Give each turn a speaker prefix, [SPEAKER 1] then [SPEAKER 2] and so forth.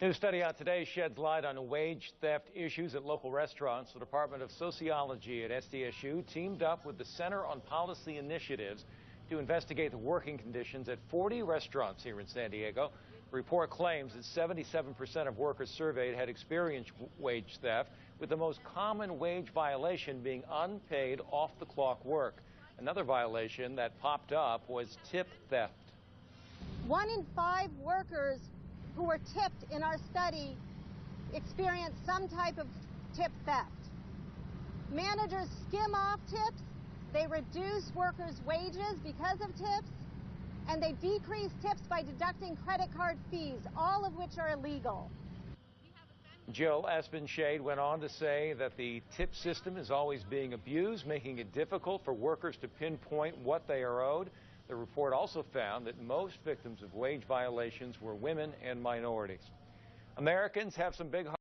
[SPEAKER 1] New study out today sheds light on wage theft issues at local restaurants. The Department of Sociology at SDSU teamed up with the Center on Policy Initiatives to investigate the working conditions at 40 restaurants here in San Diego. The report claims that 77% of workers surveyed had experienced wage theft, with the most common wage violation being unpaid off-the-clock work. Another violation that popped up was tip theft.
[SPEAKER 2] One in five workers who were tipped in our study experienced some type of tip theft. Managers skim off tips, they reduce workers' wages because of tips, and they decrease tips by deducting credit card fees, all of which are illegal.
[SPEAKER 1] Jill Esbenshade went on to say that the tip system is always being abused, making it difficult for workers to pinpoint what they are owed. The report also found that most victims of wage violations were women and minorities. Americans have some big